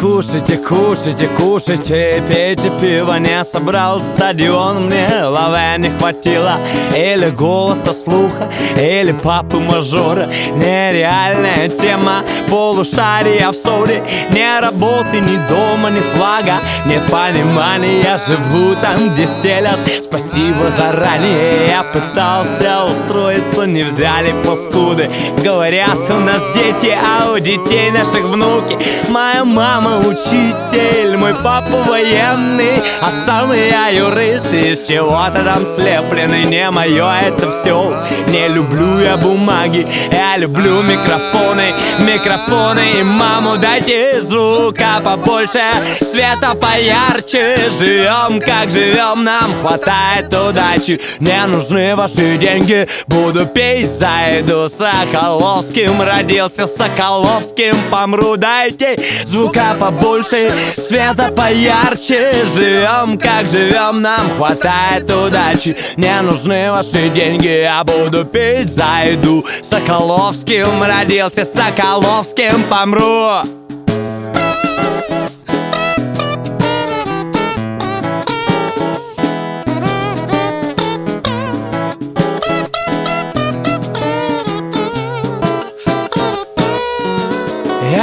кушайте, кушайте, кушайте. Пейте пиво, не собрал стадион. Мне лаве не хватило Или голоса слуха, или папы мажора Нереальная тема полушария в ссоре. Не работы, ни дома, ни флага Нет понимания, живу там, где стелят. Спасибо заранее, я пытался устроиться Не взяли паскуды. Говорят, у нас дети, а у детей наших внуки. Моя мама учитель, мой папа военный А сам я юрист, из чего-то там слепленный. Не мое это все, не люблю я бумаги Я люблю микрофоны, микрофоны. И маму дайте звука побольше, света поярче. Живем как живем, нам хватает удачи. Не нужны ваши деньги, буду петь Зайду Соколовским, родился Соколовским Помру, дайте звука побольше, света поярче. Живем как живем, нам хватает удачи. Не нужны ваши деньги, я буду петь. Зайду Соколовским, родился Соколовским Помру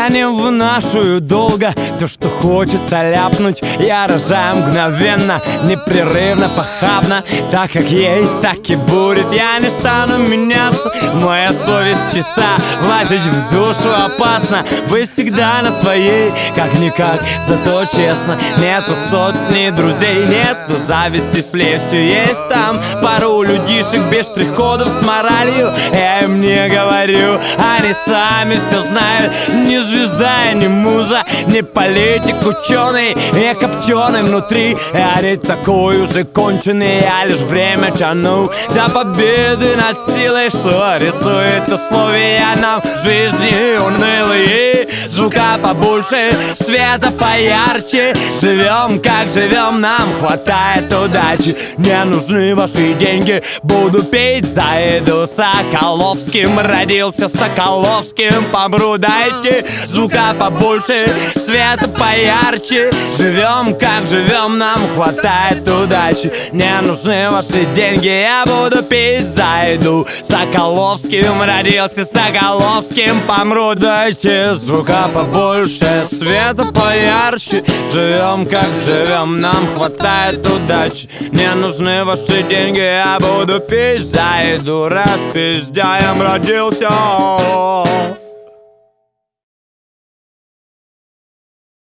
Я не вынашиваю долго. То, что хочется ляпнуть Я рожаю мгновенно, непрерывно, похабно. Так как есть, так и будет. Я не стану меняться, моя совесть чиста. Лазить в душу опасно. Вы всегда на своей, как-никак Зато честно, нету сотни друзей Нету зависти с лестью. Есть там пару людишек без штрих-кодов с моралью. Я им не говорю, они сами все знают. Не звезда, не муза, не политик, ученый Не копченый внутри, я не такой уже конченый Я лишь время тяну до победы над силой Что рисует условия нам жизни Звука побольше, света поярче. Живем как живем, нам хватает удачи. Не нужны ваши деньги, буду петь. За еду Соколовским родился Соколовским. Помру, дайте звука побольше, света поярче. Живем как живем, нам хватает удачи. Не нужны ваши деньги, я буду петь. За еду Соколовским родился Соколовским. Помру, дайте звука побольше, света поярче. Живем как живем, нам хватает удачи. Не нужны ваши деньги, я буду петь за еду Распиздяем родился